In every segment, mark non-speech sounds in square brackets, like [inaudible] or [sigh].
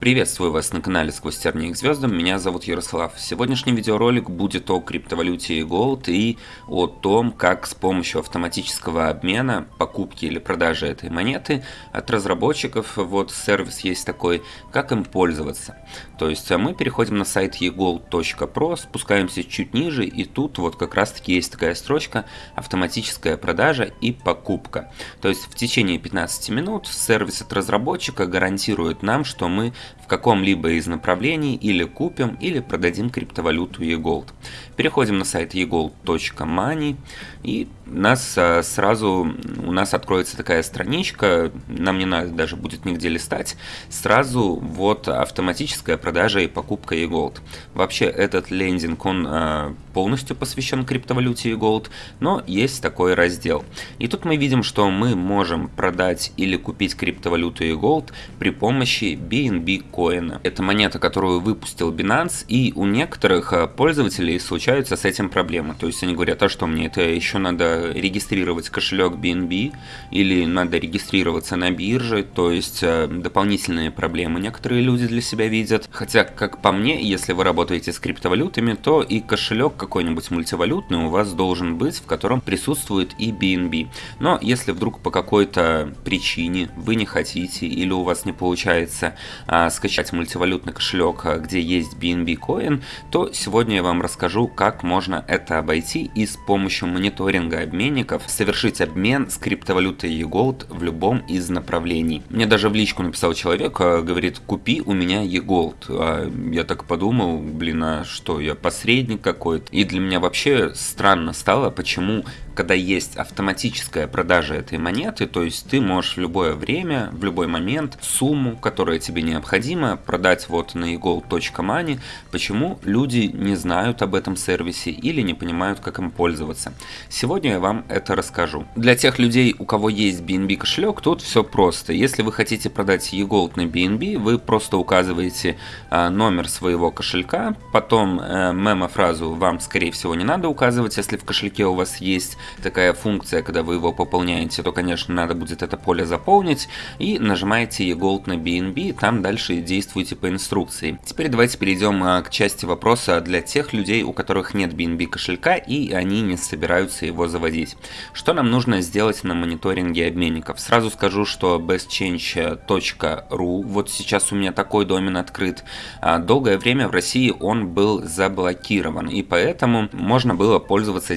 Приветствую вас на канале Сквозь тернии к звездам, меня зовут Ярослав. Сегодняшний видеоролик будет о криптовалюте Gold и о том, как с помощью автоматического обмена, покупки или продажи этой монеты от разработчиков, вот сервис есть такой, как им пользоваться. То есть а мы переходим на сайт egold.pro, спускаемся чуть ниже и тут вот как раз таки есть такая строчка автоматическая продажа и покупка. То есть в течение 15 минут сервис от разработчика гарантирует нам, что мы в каком-либо из направлений или купим, или продадим криптовалюту eGold. Переходим на сайт egold.money и нас а, сразу, у нас откроется такая страничка, нам не надо даже будет нигде листать, сразу вот автоматическая продажа и покупка eGold. Вообще этот лендинг, он а, полностью посвящен криптовалюте eGold, но есть такой раздел. И тут мы видим, что мы можем продать или купить криптовалюту eGold при помощи BNB коина. Это монета, которую выпустил Binance, и у некоторых а, пользователей случаются с этим проблемы. То есть они говорят, а что мне это еще надо регистрировать кошелек BNB или надо регистрироваться на бирже, то есть э, дополнительные проблемы некоторые люди для себя видят. Хотя, как по мне, если вы работаете с криптовалютами, то и кошелек какой-нибудь мультивалютный у вас должен быть, в котором присутствует и BNB. Но если вдруг по какой-то причине вы не хотите или у вас не получается а, скачать мультивалютный кошелек, а, где есть BNB коин, то сегодня я вам расскажу, как можно это обойти и с помощью мониторинга обменников совершить обмен с криптовалютой eGold в любом из направлений. Мне даже в личку написал человек, а, говорит, купи у меня eGold. А я так подумал, блин, а что, я посредник какой-то? И для меня вообще странно стало, почему когда есть автоматическая продажа этой монеты, то есть ты можешь в любое время, в любой момент сумму, которая тебе необходима, продать вот на egold.money. Почему люди не знают об этом сервисе или не понимают, как им пользоваться? Сегодня я вам это расскажу. Для тех людей, у кого есть BNB кошелек, тут все просто. Если вы хотите продать eGold на BNB, вы просто указываете а, номер своего кошелька, потом а, мемо-фразу вам, скорее всего, не надо указывать, если в кошельке у вас есть такая функция, когда вы его пополняете, то, конечно, надо будет это поле заполнить и нажимаете eGold на BNB, там дальше действуйте по инструкции. Теперь давайте перейдем а, к части вопроса для тех людей, у которых нет BNB кошелька и они не собираются его заводить. Что нам нужно сделать на мониторинге обменников? Сразу скажу, что bestchange.ru, вот сейчас у меня такой домен открыт, а, долгое время в России он был заблокирован, и поэтому можно было пользоваться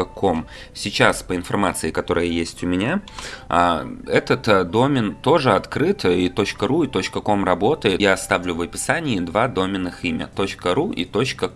зеркалом.com. Сейчас, по информации, которая есть у меня, а, этот э, домен тоже открыт, и .ru, и .com работает. Я оставлю в описании два доменных имя, .ru и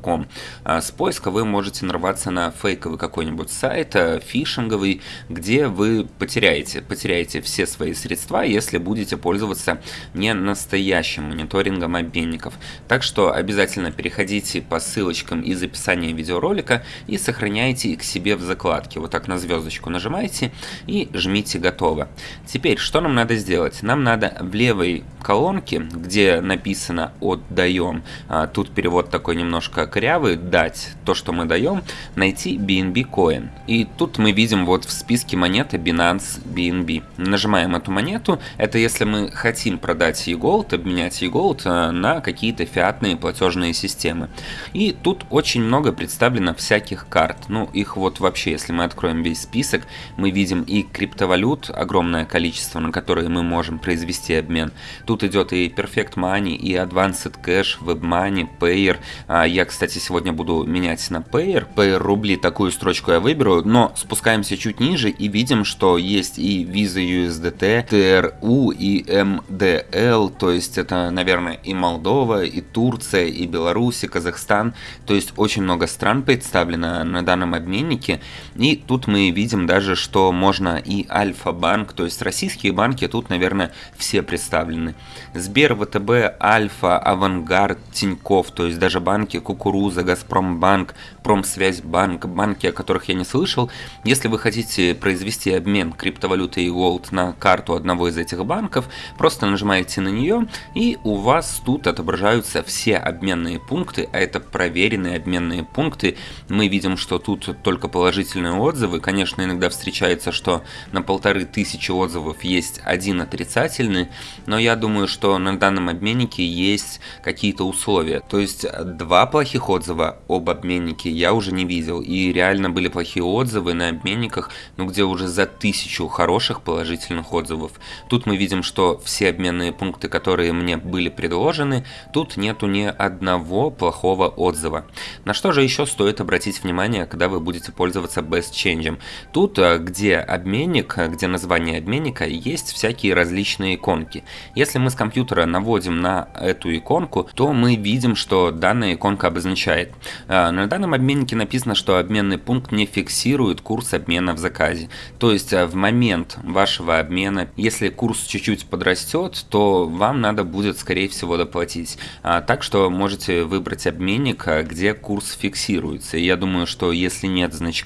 .com. А, с поиска вы можете нарваться на фейковый какой-нибудь сайт, э, фишинговый, где вы потеряете, потеряете все свои средства, если будете пользоваться не настоящим мониторингом обменников. Так что обязательно переходите по ссылочкам из описания видеоролика и сохраняйте их себе в закладке. Вот так на звездочку нажимаете и жмите готово. Теперь, что нам надо сделать? Нам надо в левой колонке, где написано «отдаем», а, тут перевод такой немножко корявый, «дать», то, что мы даем, найти BNB Coin. И тут мы видим вот в списке монеты Binance BNB. Нажимаем эту монету, это если мы хотим продать eGold, обменять eGold а, на какие-то фиатные платежные системы. И тут очень много представлено всяких карт, ну их вот вообще, если мы откроем весь список, мы видим и криптовалют, огромное количество, на которые мы можем произвести обмен. Тут идет и Perfect Money, и Advanced Cash, WebMoney, Payer. А, я, кстати, сегодня буду менять на Payer. Payer рубли, такую строчку я выберу, но спускаемся чуть ниже и видим, что есть и Visa USDT, TRU и MDL, то есть это, наверное, и Молдова, и Турция, и Беларусь, и Казахстан. То есть очень много стран представлено на данном обменнике. И тут мы видим даже, что можно и Альфа-банк, то есть российские банки тут, наверное, все представлены. Сбер, ВТБ, Альфа, Авангард, Тиньков, то есть даже банки Кукуруза, Газпромбанк, Промсвязьбанк, банки, о которых я не слышал. Если вы хотите произвести обмен криптовалюты и Gold на карту одного из этих банков, просто нажимаете на нее и у вас тут отображаются все обменные пункты, а это проверенные обменные пункты. Мы видим, что тут только положительные положительные отзывы. Конечно, иногда встречается, что на полторы тысячи отзывов есть один отрицательный, но я думаю, что на данном обменнике есть какие-то условия. То есть два плохих отзыва об обменнике я уже не видел, и реально были плохие отзывы на обменниках, ну где уже за тысячу хороших положительных отзывов. Тут мы видим, что все обменные пункты, которые мне были предложены, тут нету ни одного плохого отзыва. На что же еще стоит обратить внимание, когда вы будете пользоваться Best Change? Тут, э, где обменник, э, где название обменника, есть всякие различные иконки. Если мы с компьютера наводим на эту иконку, то мы видим, что данная иконка обозначает. Э, на данном обменнике написано, что обменный пункт не фиксирует курс обмена в заказе. То есть в момент вашего обмена, если курс чуть-чуть подрастет, то вам надо будет, скорее всего, доплатить. А, так что можете выбрать обменник, где курс фиксируется. Я думаю, что если нет значка,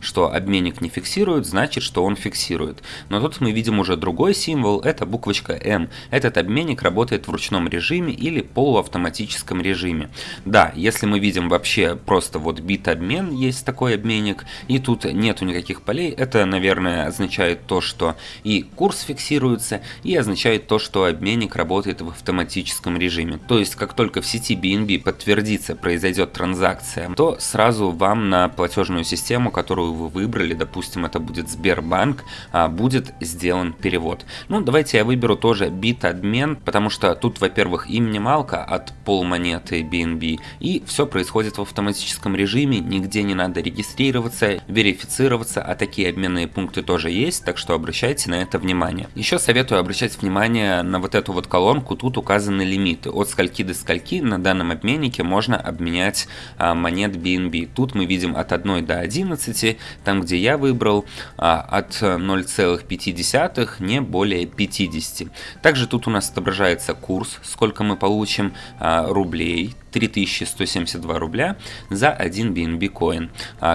что обменник не фиксирует, значит, что он фиксирует. Но тут мы видим уже другой символ, это буквочка M. Этот обменник работает в ручном режиме или полуавтоматическом режиме. Да, если мы видим вообще просто вот бит обмен, есть такой обменник, и тут нету никаких полей, это, наверное, означает то, что и курс фиксируется, и означает то, что обменник работает в автоматическом режиме. То есть, как только в сети BNB подтвердится, произойдет транзакция, то сразу вам на платежную систему, которую вы выбрали, допустим, это будет Сбербанк, а, будет сделан перевод. Ну, давайте я выберу тоже бит-обмен, потому что тут, во-первых, и минималка от полмонеты BNB, и все происходит в автоматическом режиме, нигде не надо регистрироваться, верифицироваться, а такие обменные пункты тоже есть, так что обращайте на это внимание. Еще советую обращать внимание на вот эту вот колонку, тут указаны лимиты, от скольки до скольки на данном обменнике можно обменять а, монет BNB. Тут мы видим от 1 до 11, там где я выбрал а, от 0,5 не более 50. Также тут у нас отображается курс, сколько мы получим а, рублей, 3172 рубля за 1 BNB коин.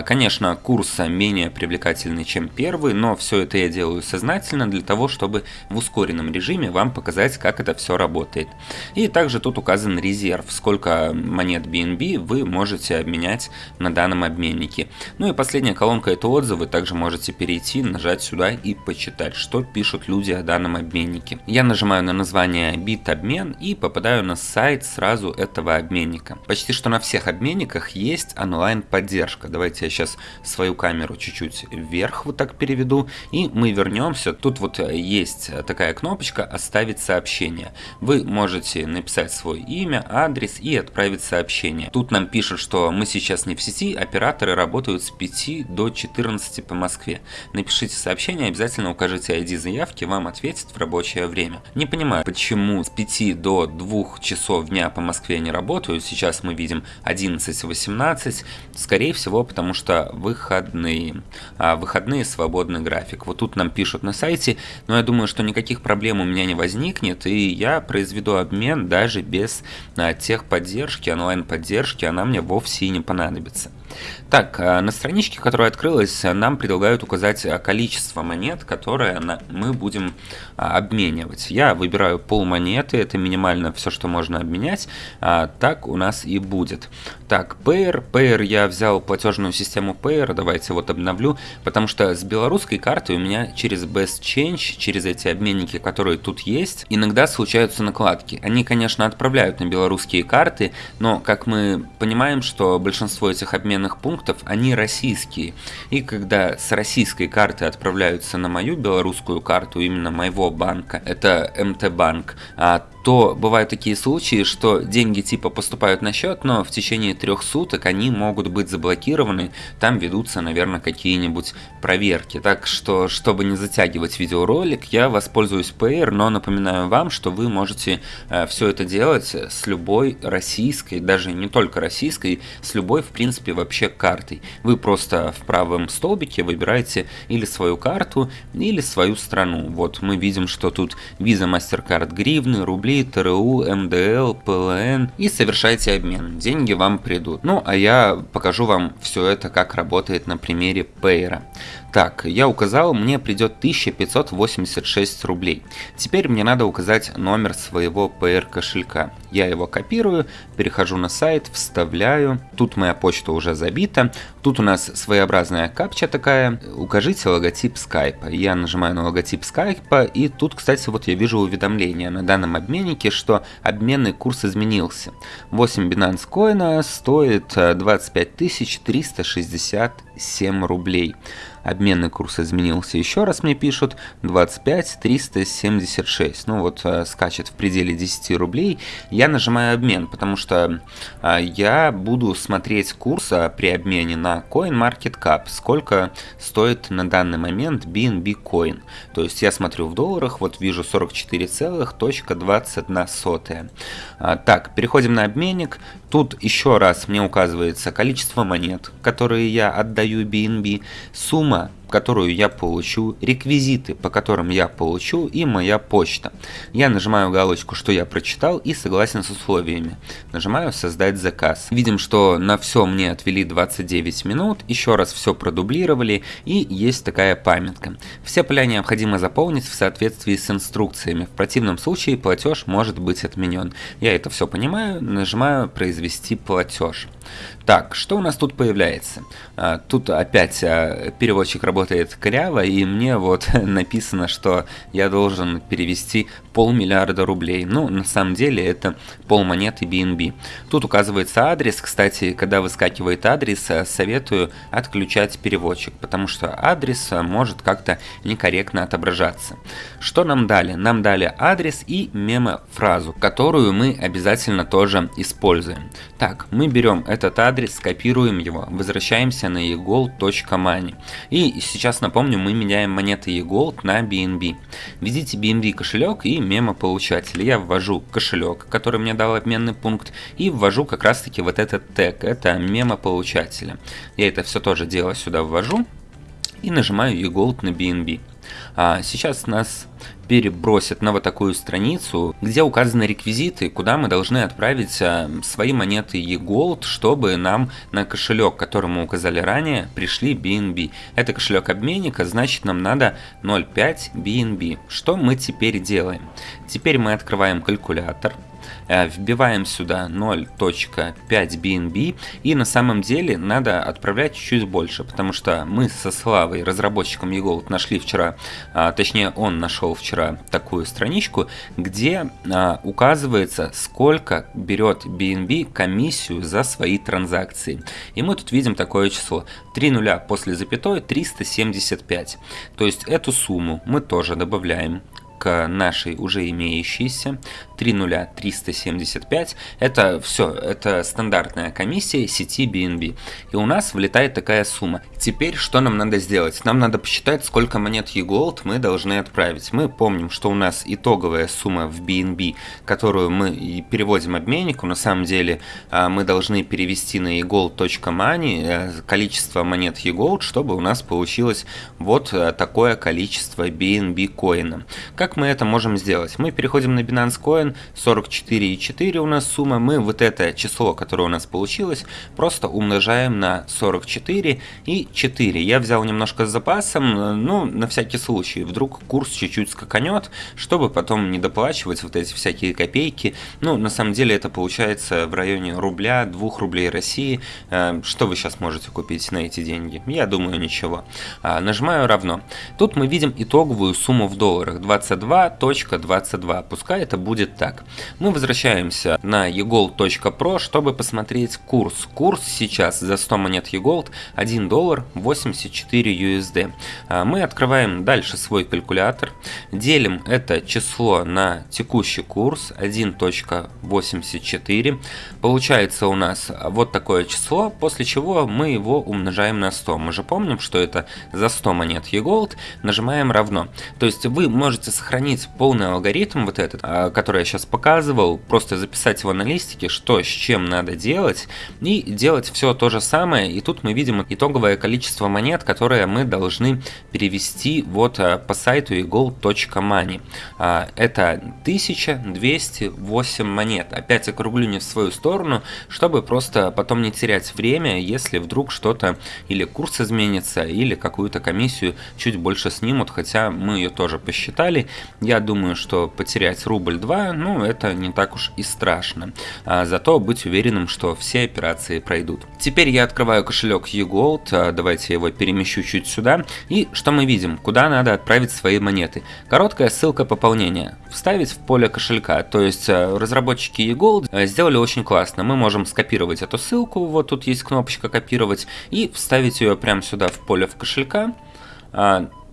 Конечно, курс менее привлекательный, чем первый, но все это я делаю сознательно для того, чтобы в ускоренном режиме вам показать, как это все работает. И также тут указан резерв, сколько монет BNB вы можете обменять на данном обменнике. Ну и последняя колонка это отзывы, также можете перейти, нажать сюда и почитать, что пишут люди о данном обменнике. Я нажимаю на название бит-обмен и попадаю на сайт сразу этого обменника обменника. Почти что на всех обменниках есть онлайн поддержка. Давайте я сейчас свою камеру чуть-чуть вверх вот так переведу и мы вернемся. Тут вот есть такая кнопочка «Оставить сообщение». Вы можете написать свое имя, адрес и отправить сообщение. Тут нам пишут, что мы сейчас не в сети, операторы работают с 5 до 14 по Москве. Напишите сообщение, обязательно укажите ID заявки, вам ответят в рабочее время. Не понимаю, почему с 5 до 2 часов дня по Москве не работают, сейчас мы видим 11-18, скорее всего, потому что выходные, а выходные свободный график. Вот тут нам пишут на сайте, но я думаю, что никаких проблем у меня не возникнет, и я произведу обмен даже без а, техподдержки, онлайн-поддержки, она мне вовсе и не понадобится. Так, а, на страничке, которая открылась, нам предлагают указать количество монет, которые мы будем а, обменивать. Я выбираю пол монеты, это минимально все, что можно обменять, а, так у нас и будет. Так, Payer, Payer я взял платежную систему Payer, давайте вот обновлю, потому что с белорусской карты у меня через Best Change, через эти обменники, которые тут есть, иногда случаются накладки. Они, конечно, отправляют на белорусские карты, но, как мы понимаем, что большинство этих обменов населенных пунктов, они российские. И когда с российской карты отправляются на мою белорусскую карту, именно моего банка, это МТ-банк, а то бывают такие случаи, что деньги типа поступают на счет, но в течение трех суток они могут быть заблокированы, там ведутся, наверное, какие-нибудь проверки. Так что, чтобы не затягивать видеоролик, я воспользуюсь Payer, но напоминаю вам, что вы можете э, все это делать с любой российской, даже не только российской, с любой, в принципе, вообще картой. Вы просто в правом столбике выбираете или свою карту, или свою страну. Вот мы видим, что тут Visa, MasterCard, гривны, рубли, ТРУ, МДЛ, ПЛН и совершайте обмен. Деньги вам придут. Ну, а я покажу вам все это, как работает на примере Пейра. Так, я указал, мне придет 1586 рублей. Теперь мне надо указать номер своего PR кошелька. Я его копирую, перехожу на сайт, вставляю. Тут моя почта уже забита. Тут у нас своеобразная капча такая. Укажите логотип скайпа. Я нажимаю на логотип скайпа, и тут, кстати, вот я вижу уведомление на данном обменнике, что обменный курс изменился. 8 Binance коина стоит 25 367 рублей обменный курс изменился. Еще раз, мне пишут, 25 376, ну вот э, скачет в пределе 10 рублей, я нажимаю обмен, потому что э, я буду смотреть курс э, при обмене на CoinMarketCap, сколько стоит на данный момент BNB Coin, то есть я смотрю в долларах, вот вижу 44,21. А, так, переходим на обменник, тут еще раз мне указывается количество монет, которые я отдаю BNB, сумма сумма, которую я получу, реквизиты, по которым я получу и моя почта. Я нажимаю галочку, что я прочитал и согласен с условиями. Нажимаю создать заказ. Видим, что на все мне отвели 29 минут, еще раз все продублировали и есть такая памятка. Все поля необходимо заполнить в соответствии с инструкциями, в противном случае платеж может быть отменен. Я это все понимаю, нажимаю произвести платеж. Так, что у нас тут появляется? А, тут опять а, переводчик работает коряво, и мне вот [laughs] написано, что я должен перевести полмиллиарда рублей. Ну, на самом деле это полмонеты BNB. Тут указывается адрес. Кстати, когда выскакивает адрес, а, советую отключать переводчик, потому что адрес может как-то некорректно отображаться. Что нам дали? Нам дали адрес и мемо-фразу, которую мы обязательно тоже используем. Так, мы берем этот адрес, скопируем его, возвращаемся на egold.money. И сейчас напомню, мы меняем монеты egold на BNB. Введите BNB кошелек и мемо-получатель. Я ввожу кошелек, который мне дал обменный пункт, и ввожу как раз таки вот этот тег, это мемо-получателя. Я это все тоже дело сюда ввожу и нажимаю eGold на BNB. А сейчас нас перебросит на вот такую страницу, где указаны реквизиты, куда мы должны отправить а, свои монеты eGold, чтобы нам на кошелек, который мы указали ранее, пришли BNB. Это кошелек обменника, значит нам надо 0.5 BNB. Что мы теперь делаем? Теперь мы открываем калькулятор, Э, вбиваем сюда 0.5 BNB и на самом деле надо отправлять чуть-чуть больше, потому что мы со Славой, разработчиком eGold, нашли вчера, а, точнее он нашел вчера такую страничку, где а, указывается, сколько берет BNB комиссию за свои транзакции. И мы тут видим такое число. 3 нуля после запятой 375. То есть эту сумму мы тоже добавляем к нашей уже имеющейся 30375. Это все, это стандартная комиссия сети BNB. И у нас влетает такая сумма. Теперь что нам надо сделать? Нам надо посчитать, сколько монет eGold мы должны отправить. Мы помним, что у нас итоговая сумма в BNB, которую мы переводим обменнику. На самом деле а, мы должны перевести на eGold.money э, количество монет eGold, чтобы у нас получилось вот э, такое количество BNB коина. Как мы это можем сделать? Мы переходим на Binance Coin, Bitcoin 44,4 у нас сумма. Мы вот это число, которое у нас получилось, просто умножаем на 44 и 4. Я взял немножко с запасом, ну, на всякий случай. Вдруг курс чуть-чуть скаканет, чтобы потом не доплачивать вот эти всякие копейки. Ну, на самом деле это получается в районе рубля, 2 рублей России. Э, что вы сейчас можете купить на эти деньги? Я думаю, ничего. А, нажимаю равно. Тут мы видим итоговую сумму в долларах 22.22. Пускай это будет так. Мы возвращаемся на egold.pro, чтобы посмотреть курс. Курс сейчас за 100 монет egold 1 доллар 84 USD. А, мы открываем дальше свой калькулятор, делим это число на текущий курс 1.84. Получается у нас вот такое число, после чего мы его умножаем на 100. Мы же помним, что это за 100 монет egold, нажимаем равно. То есть вы можете сохранить полный алгоритм вот этот, а, который сейчас показывал, просто записать его на листике, что с чем надо делать, и делать все то же самое. И тут мы видим итоговое количество монет, которые мы должны перевести вот а, по сайту egold.money. А, это 1208 монет. Опять округлю не в свою сторону, чтобы просто потом не терять время, если вдруг что-то или курс изменится, или какую-то комиссию чуть больше снимут, хотя мы ее тоже посчитали, Я думаю, что потерять рубль-два, ну, это не так уж и страшно. А зато быть уверенным, что все операции пройдут. Теперь я открываю кошелек eGold, а, давайте его перемещу чуть сюда. И что мы видим? Куда надо отправить свои монеты? Короткая ссылка пополнения. Вставить в поле кошелька. То есть а, разработчики eGold а, сделали очень классно. Мы можем скопировать эту ссылку, вот тут есть кнопочка копировать, и вставить ее прямо сюда в поле в кошелька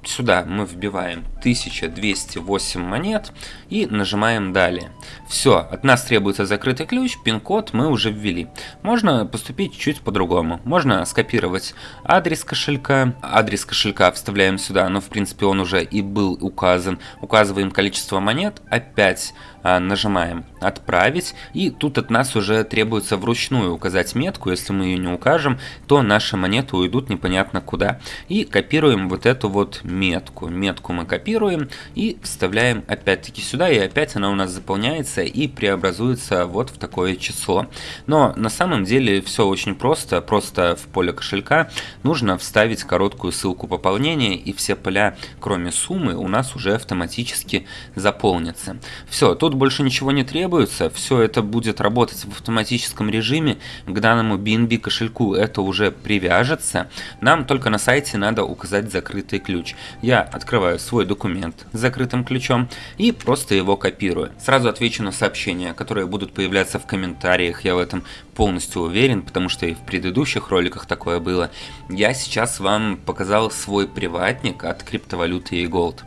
сюда мы вбиваем 1208 монет и нажимаем далее. Все, от нас требуется закрытый ключ, пин-код мы уже ввели. Можно поступить чуть по-другому. Можно скопировать адрес кошелька, адрес кошелька вставляем сюда, но в принципе он уже и был указан. Указываем количество монет, опять а, нажимаем отправить и тут от нас уже требуется вручную указать метку, если мы ее не укажем, то наши монеты уйдут непонятно куда. И копируем вот эту вот метку. Метку мы копируем и вставляем опять-таки сюда, и опять она у нас заполняется и преобразуется вот в такое число. Но на самом деле все очень просто, просто в поле кошелька нужно вставить короткую ссылку пополнения, и все поля, кроме суммы, у нас уже автоматически заполнятся. Все, тут больше ничего не требуется, все это будет работать в автоматическом режиме, к данному BNB кошельку это уже привяжется, нам только на сайте надо указать закрытый ключ я открываю свой документ с закрытым ключом и просто его копирую. Сразу отвечу на сообщения, которые будут появляться в комментариях, я в этом полностью уверен, потому что и в предыдущих роликах такое было. Я сейчас вам показал свой приватник от криптовалюты и Gold.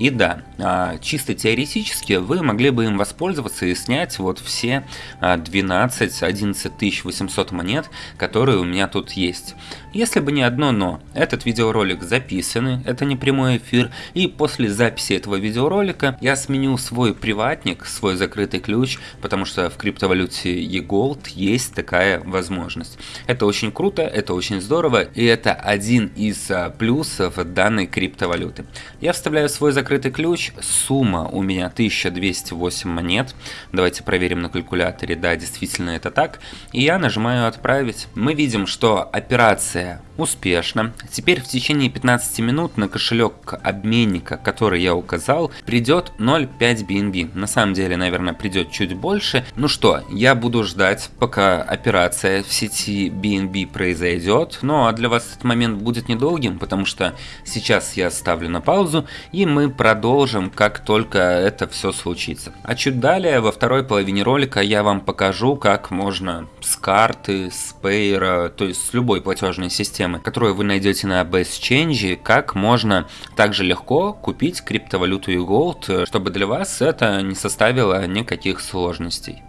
И да, а, чисто теоретически вы могли бы им воспользоваться и снять вот все 12-11 800 монет, которые у меня тут есть. Если бы не одно но, этот видеоролик записанный, это не прямой эфир, и после записи этого видеоролика я сменю свой приватник, свой закрытый ключ, потому что в криптовалюте eGold есть такая возможность. Это очень круто, это очень здорово, и это один из а, плюсов данной криптовалюты. Я вставляю свой закрытый ключ, сумма у меня 1208 монет, давайте проверим на калькуляторе, да, действительно это так, и я нажимаю отправить. Мы видим, что операция успешна. Теперь в течение 15 минут на кошелек обменника, который я указал, придет 0.5 BNB. На самом деле, наверное, придет чуть больше. Ну что, я буду ждать, пока операция в сети BNB произойдет. Ну а для вас этот момент будет недолгим, потому что сейчас я ставлю на паузу, и мы продолжим, как только это все случится. А чуть далее, во второй половине ролика, я вам покажу, как можно с карты, с пейера, то есть с любой платежной системы, которую вы найдете на BestChange, как можно также легко купить криптовалюту и Gold, чтобы для вас это не составило никаких сложностей.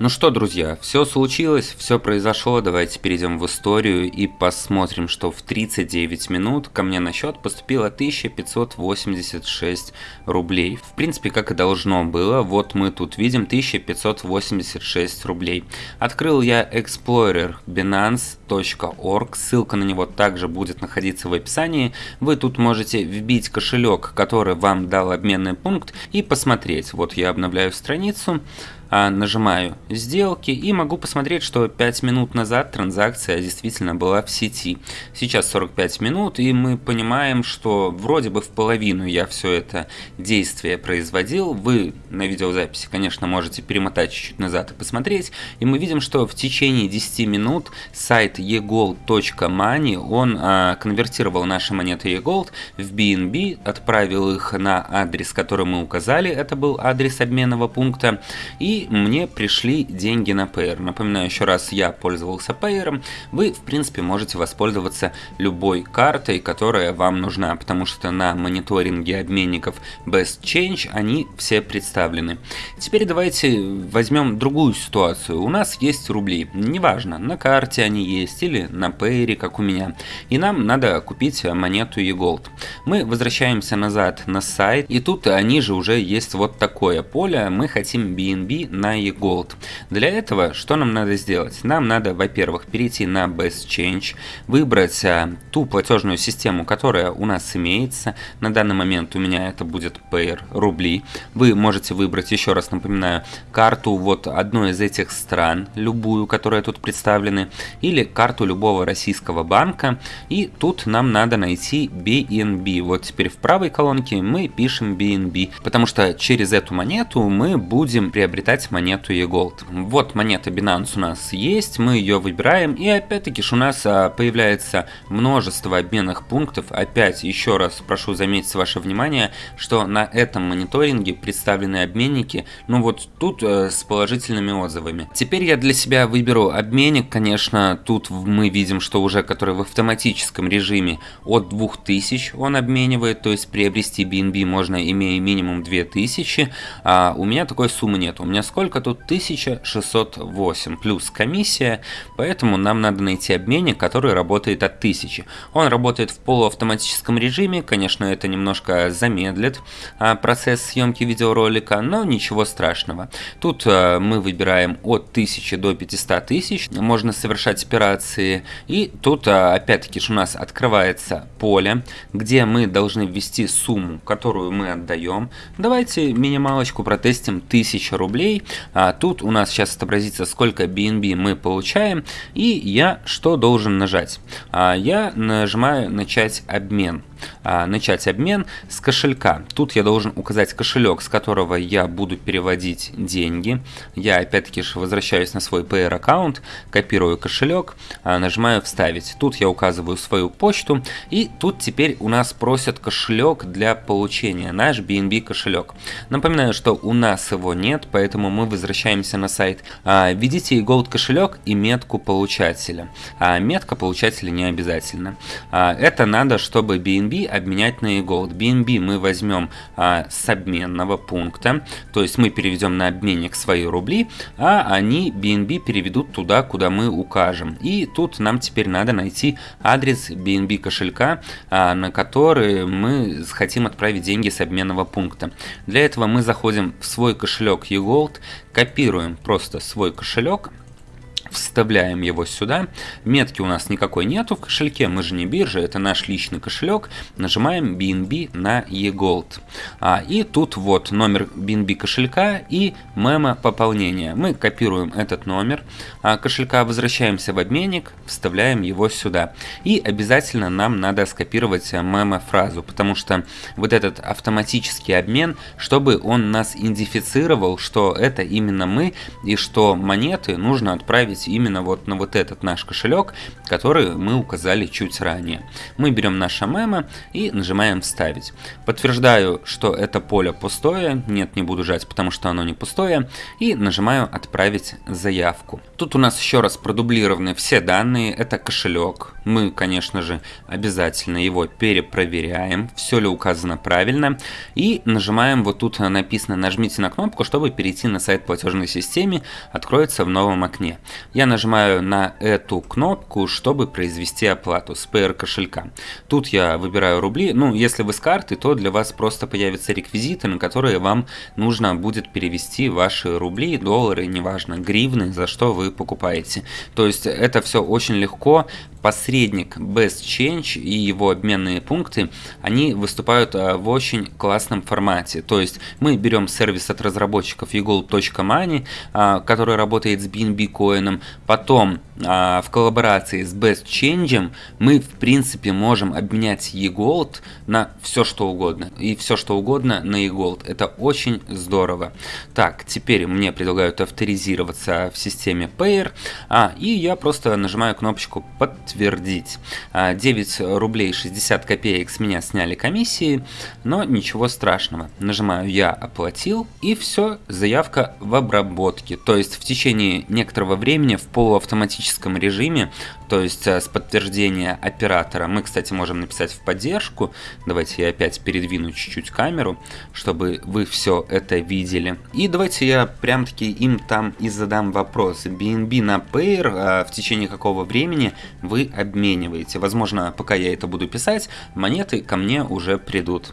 Ну что, друзья, все случилось, все произошло, давайте перейдем в историю и посмотрим, что в 39 минут ко мне на счет поступило 1586 рублей. В принципе, как и должно было, вот мы тут видим 1586 рублей. Открыл я Explorer Binance.org, ссылка на него также будет находиться в описании. Вы тут можете вбить кошелек, который вам дал обменный пункт и посмотреть. Вот я обновляю страницу. А, нажимаю сделки и могу посмотреть, что 5 минут назад транзакция действительно была в сети. Сейчас 45 минут и мы понимаем, что вроде бы в половину я все это действие производил. Вы на видеозаписи, конечно, можете перемотать чуть-чуть назад и посмотреть. И мы видим, что в течение 10 минут сайт egold.money, он а, конвертировал наши монеты eGold в BNB, отправил их на адрес, который мы указали, это был адрес обменного пункта, и мне пришли деньги на Payer. Напоминаю еще раз, я пользовался Payer. Вы, в принципе, можете воспользоваться любой картой, которая вам нужна, потому что на мониторинге обменников Best Change они все представлены. Теперь давайте возьмем другую ситуацию. У нас есть рубли, неважно, на карте они есть или на Payer, как у меня. И нам надо купить монету eGold. Мы возвращаемся назад на сайт, и тут они же уже есть вот такое поле. Мы хотим BNB на eGold. Для этого что нам надо сделать? Нам надо, во-первых, перейти на Best Change, выбрать а, ту платежную систему, которая у нас имеется. На данный момент у меня это будет Payer рубли. Вы можете выбрать, еще раз напоминаю, карту вот одной из этих стран, любую, которая тут представлены, или карту любого российского банка. И тут нам надо найти BNB. Вот теперь в правой колонке мы пишем BNB, потому что через эту монету мы будем приобретать монету eGold. Вот монета Binance у нас есть, мы ее выбираем, и опять-таки у нас а, появляется множество обменных пунктов. Опять еще раз прошу заметить ваше внимание, что на этом мониторинге представлены обменники, ну вот тут э, с положительными отзывами. Теперь я для себя выберу обменник, конечно, тут мы видим, что уже который в автоматическом режиме от 2000 он обменивает, то есть приобрести BNB можно имея минимум 2000, а у меня такой суммы нет, у меня сколько тут 1608 плюс комиссия, поэтому нам надо найти обменник, который работает от 1000. Он работает в полуавтоматическом режиме, конечно это немножко замедлит а, процесс съемки видеоролика, но ничего страшного. Тут а, мы выбираем от 1000 до 500 тысяч, можно совершать операции, и тут а, опять-таки у нас открывается поле, где мы должны ввести сумму, которую мы отдаем. Давайте минималочку протестим 1000 рублей. А тут у нас сейчас отобразится, сколько BNB мы получаем. И я что должен нажать? А я нажимаю начать обмен а, начать обмен с кошелька. Тут я должен указать кошелек, с которого я буду переводить деньги. Я опять-таки возвращаюсь на свой Payer аккаунт, копирую кошелек, а, нажимаю вставить. Тут я указываю свою почту и тут теперь у нас просят кошелек для получения, наш BNB кошелек. Напоминаю, что у нас его нет, поэтому мы возвращаемся на сайт. А, введите Gold кошелек и метку получателя. А метка получателя не обязательно. Это надо, чтобы BNB BNB обменять на eGold. BNB мы возьмем а, с обменного пункта, то есть мы переведем на обменник свои рубли, а они BNB переведут туда, куда мы укажем. И тут нам теперь надо найти адрес BNB кошелька, а, на который мы хотим отправить деньги с обменного пункта. Для этого мы заходим в свой кошелек eGold, копируем просто свой кошелек, вставляем его сюда. Метки у нас никакой нету в кошельке, мы же не биржа, это наш личный кошелек. Нажимаем BNB на eGold. А, и тут вот номер BNB кошелька и мема пополнения. Мы копируем этот номер а, кошелька, возвращаемся в обменник, вставляем его сюда. И обязательно нам надо скопировать мема фразу, потому что вот этот автоматический обмен, чтобы он нас идентифицировал, что это именно мы и что монеты нужно отправить отправить именно вот на вот этот наш кошелек, который мы указали чуть ранее. Мы берем наше мемо и нажимаем «Вставить». Подтверждаю, что это поле пустое, нет, не буду жать, потому что оно не пустое, и нажимаю «Отправить заявку». Тут у нас еще раз продублированы все данные, это кошелек, мы, конечно же, обязательно его перепроверяем, все ли указано правильно, и нажимаем вот тут написано «Нажмите на кнопку, чтобы перейти на сайт платежной системы», откроется в новом окне. Я нажимаю на эту кнопку, чтобы произвести оплату с PR кошелька. Тут я выбираю рубли. Ну, если вы с карты, то для вас просто появятся реквизиты, на которые вам нужно будет перевести ваши рубли, доллары, неважно, гривны, за что вы покупаете. То есть это все очень легко посредник Best Change и его обменные пункты, они выступают а, в очень классном формате. То есть мы берем сервис от разработчиков eGold.money, а, который работает с BNB потом а, в коллаборации с Best Change мы в принципе можем обменять eGold на все что угодно. И все что угодно на eGold. Это очень здорово. Так, теперь мне предлагают авторизироваться в системе Payer, а, и я просто нажимаю кнопочку подтвердить. 9 а, рублей 60 копеек с меня сняли комиссии, но ничего страшного. Нажимаю я оплатил и все, заявка в обработке. То есть в течение некоторого времени в полуавтоматическом автоматическом режиме, то есть э, с подтверждения оператора. Мы, кстати, можем написать в поддержку. Давайте я опять передвину чуть-чуть камеру, чтобы вы все это видели. И давайте я прям таки им там и задам вопрос. BNB на Payer а в течение какого времени вы обмениваете? Возможно, пока я это буду писать, монеты ко мне уже придут.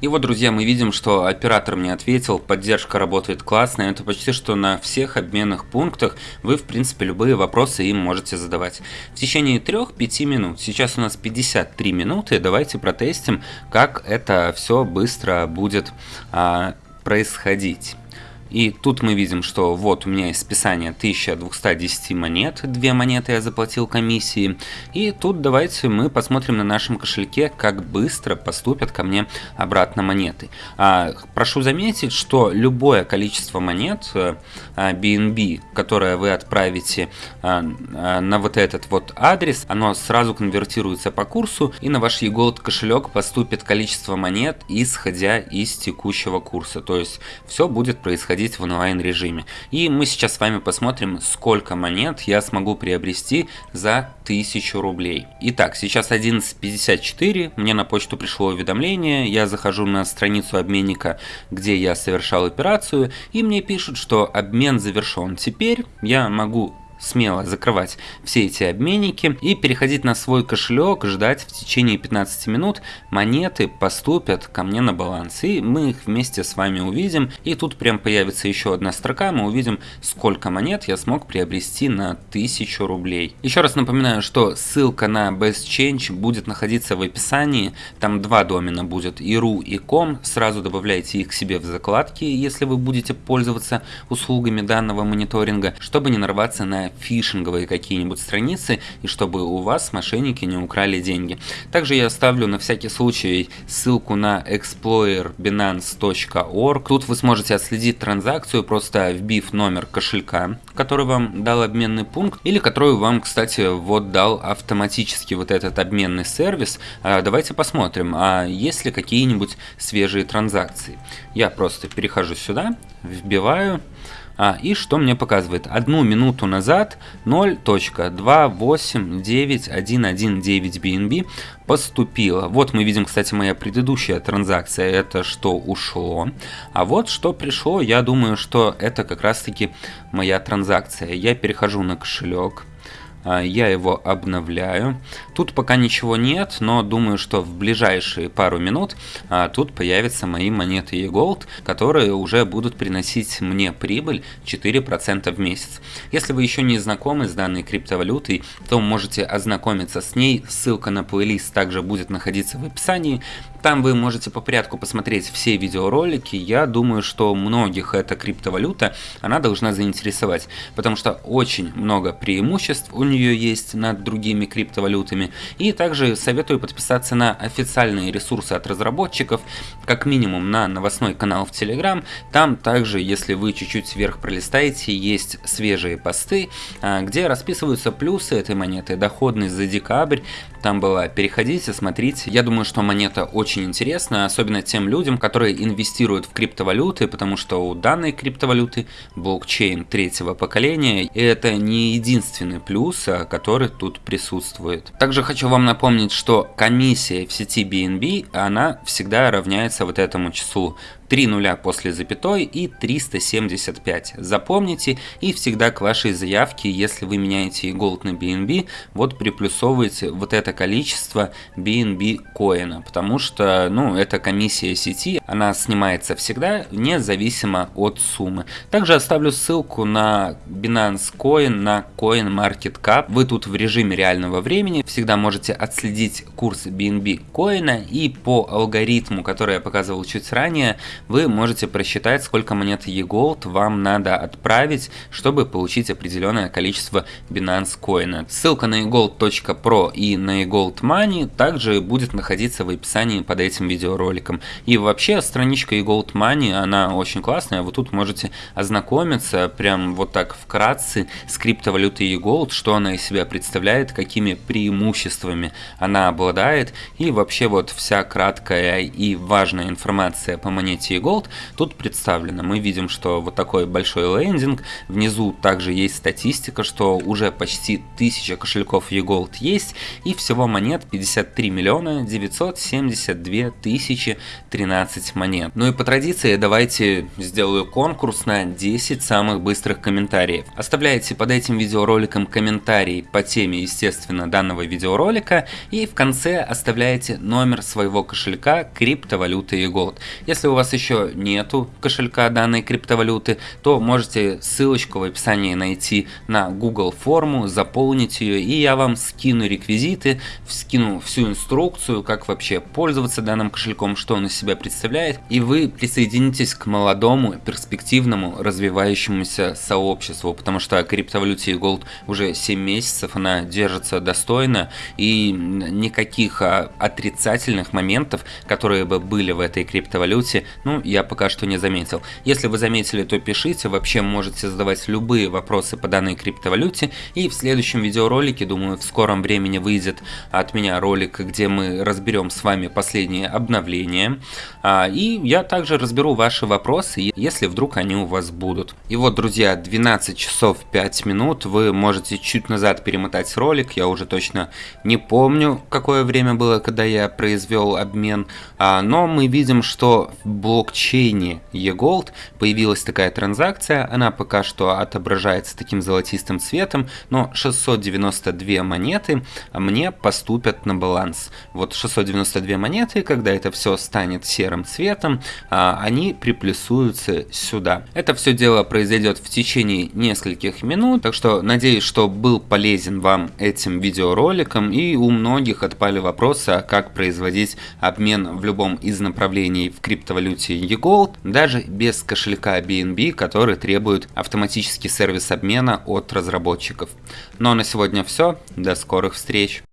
И вот, друзья, мы видим, что оператор мне ответил, поддержка работает классно, это почти что на всех обменных пунктах вы, в принципе, любые вопросы им можете задавать. В течение 3-5 минут, сейчас у нас 53 минуты, давайте протестим, как это все быстро будет а, происходить. И тут мы видим, что вот у меня есть списание 1210 монет, две монеты я заплатил комиссии. И тут давайте мы посмотрим на нашем кошельке, как быстро поступят ко мне обратно монеты. А, прошу заметить, что любое количество монет а, BNB, которое вы отправите а, а, на вот этот вот адрес, оно сразу конвертируется по курсу, и на ваш eGold кошелек поступит количество монет, исходя из текущего курса. То есть все будет происходить проходить в онлайн режиме. И мы сейчас с вами посмотрим, сколько монет я смогу приобрести за 1000 рублей. Итак, сейчас 11.54, мне на почту пришло уведомление, я захожу на страницу обменника, где я совершал операцию, и мне пишут, что обмен завершен. Теперь я могу смело закрывать все эти обменники и переходить на свой кошелек, ждать в течение 15 минут монеты поступят ко мне на баланс. И мы их вместе с вами увидим. И тут прям появится еще одна строка, мы увидим, сколько монет я смог приобрести на 1000 рублей. Еще раз напоминаю, что ссылка на Best Change будет находиться в описании. Там два домена будет, и ru и com. Сразу добавляйте их себе в закладки, если вы будете пользоваться услугами данного мониторинга, чтобы не нарваться на фишинговые какие-нибудь страницы, и чтобы у вас мошенники не украли деньги. Также я оставлю на всякий случай ссылку на explorerbinance.org. Тут вы сможете отследить транзакцию, просто вбив номер кошелька, который вам дал обменный пункт, или который вам, кстати, вот дал автоматически вот этот обменный сервис. А, давайте посмотрим, а есть ли какие-нибудь свежие транзакции. Я просто перехожу сюда, вбиваю а, и что мне показывает? Одну минуту назад 0.289119 BNB поступило. Вот мы видим, кстати, моя предыдущая транзакция, это что ушло. А вот что пришло, я думаю, что это как раз таки моя транзакция. Я перехожу на кошелек. А, я его обновляю. Тут пока ничего нет, но думаю, что в ближайшие пару минут а, тут появятся мои монеты eGold, которые уже будут приносить мне прибыль 4% в месяц. Если вы еще не знакомы с данной криптовалютой, то можете ознакомиться с ней, ссылка на плейлист также будет находиться в описании. Там вы можете по порядку посмотреть все видеоролики. Я думаю, что многих эта криптовалюта, она должна заинтересовать, потому что очень много преимуществ у нее есть над другими криптовалютами. И также советую подписаться на официальные ресурсы от разработчиков, как минимум на новостной канал в Telegram. Там также, если вы чуть-чуть вверх пролистаете, есть свежие посты, а, где расписываются плюсы этой монеты, доходность за декабрь. Там было переходите, смотрите. Я думаю, что монета очень интересна, особенно тем людям, которые инвестируют в криптовалюты, потому что у данной криптовалюты блокчейн третьего поколения, и это не единственный плюс, плюса, который тут присутствует. Также хочу вам напомнить, что комиссия в сети BNB, она всегда равняется вот этому числу 3 нуля после запятой и 375. Запомните и всегда к вашей заявке, если вы меняете Gold на BNB, вот приплюсовывайте вот это количество BNB коина, потому что, ну, это комиссия сети, она снимается всегда, независимо от суммы. Также оставлю ссылку на Binance Coin, на CoinMarketCap. Вы тут в режиме реального времени всегда можете отследить курс BNB коина и по алгоритму, который я показывал чуть ранее, вы можете просчитать, сколько монет eGold вам надо отправить, чтобы получить определенное количество Binance коина. Ссылка на eGold.pro и на eGold Money также будет находиться в описании под этим видеороликом. И вообще страничка eGold Money, она очень классная, вы тут можете ознакомиться прям вот так вкратце с криптовалютой eGold, что она из себя представляет, какими преимуществами она обладает и вообще вот вся краткая и важная информация по монете Unity Gold тут представлено. Мы видим, что вот такой большой лендинг, внизу также есть статистика, что уже почти 1000 кошельков eGold есть, и всего монет 53 миллиона 972 52 тысячи 13 монет. Ну и по традиции давайте сделаю конкурс на 10 самых быстрых комментариев. Оставляйте под этим видеороликом комментарий по теме, естественно, данного видеоролика и в конце оставляете номер своего кошелька криптовалюты и Gold. Если у вас еще нету кошелька данной криптовалюты, то можете ссылочку в описании найти на Google форму, заполнить ее и я вам скину реквизиты, скину всю инструкцию, как вообще пользоваться данным кошельком, что он из себя представляет, и вы присоединитесь к молодому, перспективному, развивающемуся сообществу, потому что криптовалюте Gold уже 7 месяцев, она держится достойно, и никаких а, отрицательных моментов, которые бы были в этой криптовалюте, ну, я пока что не заметил. Если вы заметили, то пишите, вообще можете задавать любые вопросы по данной криптовалюте, и в следующем видеоролике, думаю, в скором времени выйдет от меня ролик, где мы разберем с вами последние обновления, а, и я также разберу ваши вопросы, если вдруг они у вас будут. И вот, друзья, 12 часов 5 минут, вы можете чуть назад перемотать ролик, я уже точно не помню, какое время было, когда я произвел обмен, а, но мы видим, что в блокчейне eGold появилась такая транзакция, она пока что отображается таким золотистым цветом, но 692 монеты мне поступят на баланс. Вот 692 монеты, когда это все станет серым цветом, а, они приплюсуются сюда. Это все дело произойдет в течение нескольких минут, так что надеюсь, что был полезен вам этим видеороликом и у многих отпали вопросы, а как производить обмен в любом из направлений в криптовалюте eGold, даже без кошелька BNB, который требует автоматический сервис обмена от разработчиков. Ну а на сегодня все, до скорых встреч!